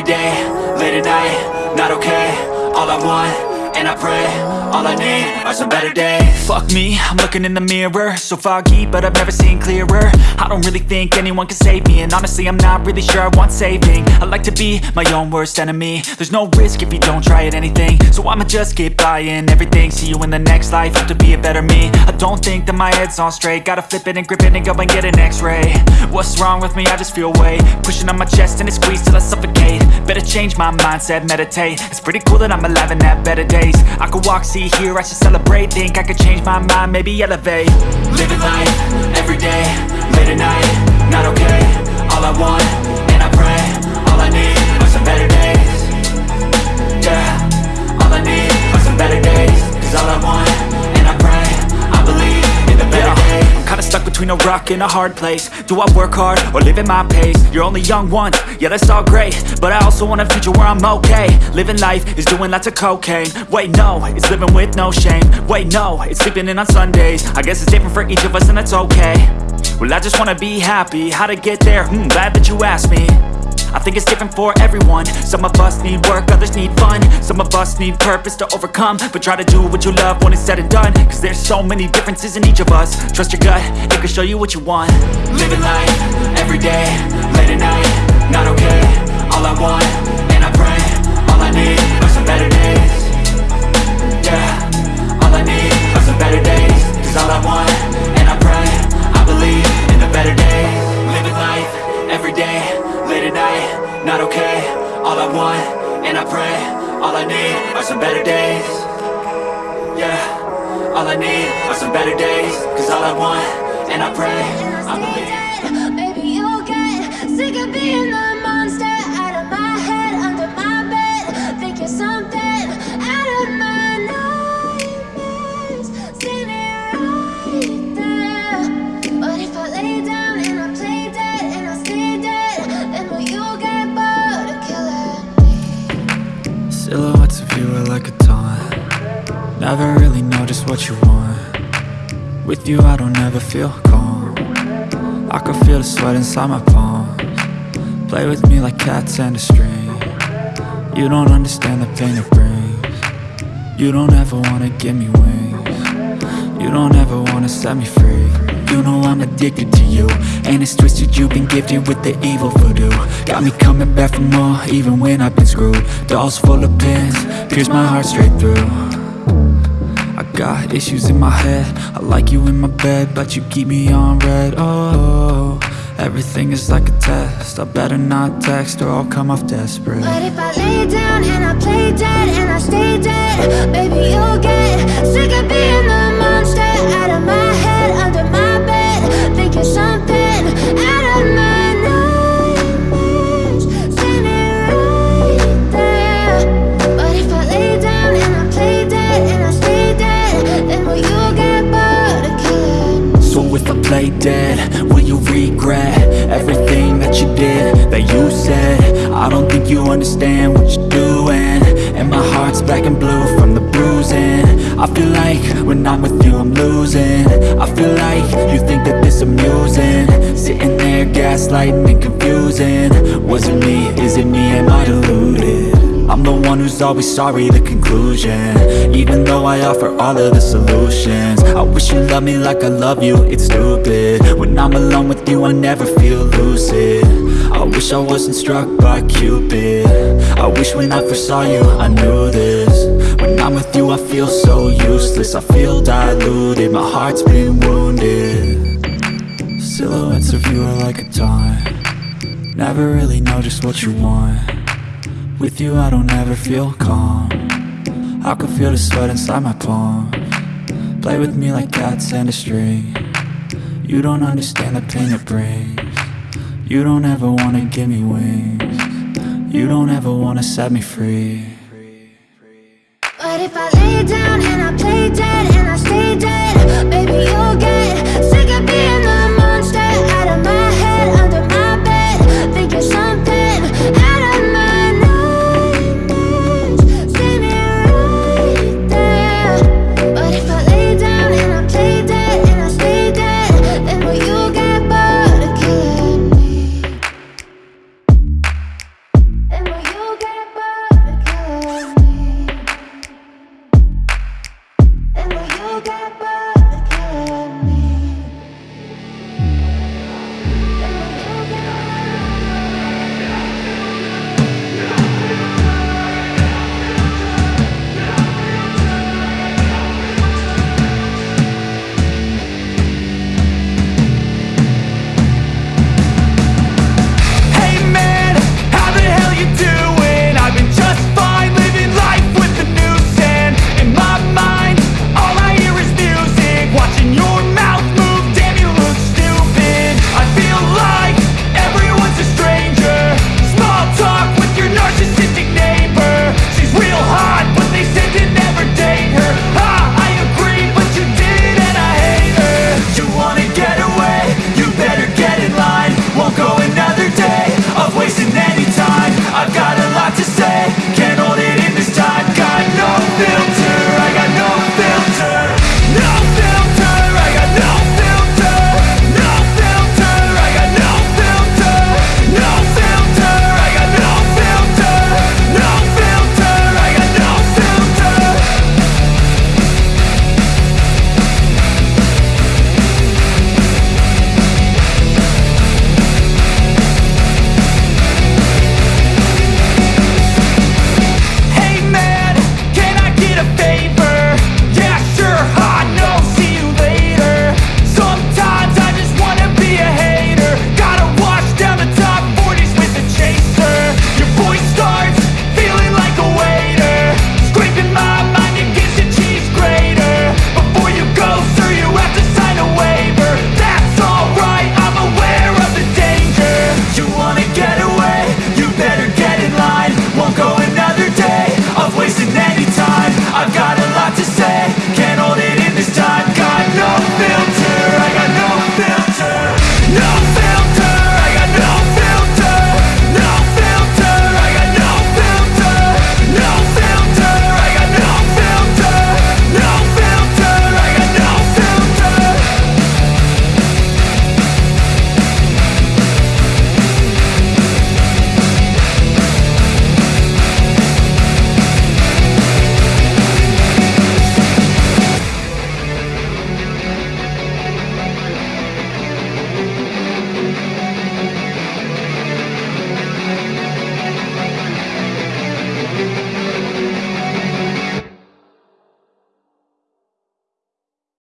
Every day, late at night, not okay All I want, and I pray All I need are some better days. Fuck me, I'm looking in the mirror. So foggy, but I've never seen clearer. I don't really think anyone can save me And honestly, I'm not really sure I want saving. I like to be my own worst enemy. There's no risk if you don't try at anything. So I'ma just keep buying everything. See you in the next life, have to be a better me. I don't think that my head's on straight. Gotta flip it and grip it and go and get an x-ray. What's wrong with me? I just feel weight. Pushing on my chest and it squeezes till I suffocate. Better change my mindset, meditate. It's pretty cool that I'm alive and have better days. I could walk, see, hear, I should celebrate. Think I could change my mind, maybe elevate. Living life, everyday, late at night Not okay, all I want, and I pray All I need are some better days. Yeah, all I need are some better days Cause all I a rock in a hard place. Do I work hard or live at my pace? You're only young once, yeah that's all great. But I also want a future where I'm okay. Living life is doing lots of cocaine. Wait no, it's living with no shame. Wait no, it's sleeping in on Sundays. I guess it's different for each of us and that's okay. Well I just wanna be happy, how to get there? Hmm, glad that you asked me I think it's different for everyone. Some of us need work, others need fun. Some of us need purpose to overcome. But try to do what you love when it's said and done. Cause there's so many differences in each of us. Trust your gut, it can show you what you want. Living life, everyday, late at night. Not okay, all I want, and I pray All I need are some better days I need are some better days Cause all I want, and I pray I believe Maybe you'll get sick of being just what you want. With you I don't ever feel calm. I can feel the sweat inside my palms. Play with me like cats and a string. You don't understand the pain it brings. You don't ever wanna give me wings. You don't ever wanna set me free. You know I'm addicted to you. And it's twisted, you've been gifted with the evil voodoo. Got me coming back for more, even when I've been screwed. Dolls full of pins, pierce my heart straight through got issues in my head. I like you in my bed, but you keep me on red. Oh, everything is like a test. I better not text or I'll come off desperate. But if I lay down and I play dead and I stay dead, baby you'll get sick of being dead, will you regret Everything that you did, that you said? I don't think you understand what you're doing. And my heart's black and blue from the bruising. I feel like when I'm with you I'm losing. I feel like you think that this amusing. Sitting there gaslighting and confusing. Was it me, is it me, am I deluded? I'm the one who's always sorry, the conclusion. Even though I offer all of the solutions. I wish you loved me like I love you, it's stupid. When I'm alone with you, I never feel lucid. I wish I wasn't struck by Cupid. I wish when I first saw you, I knew this. When I'm with you, I feel so useless. I feel diluted, my heart's been wounded. Silhouettes of you are like a taunt. Never really know just what you want with you I don't ever feel calm. I can feel the sweat inside my palm. Play with me like cats and a string. You don't understand the pain it brings. You don't ever wanna give me wings. You don't ever wanna set me free. But if I lay down and I play dead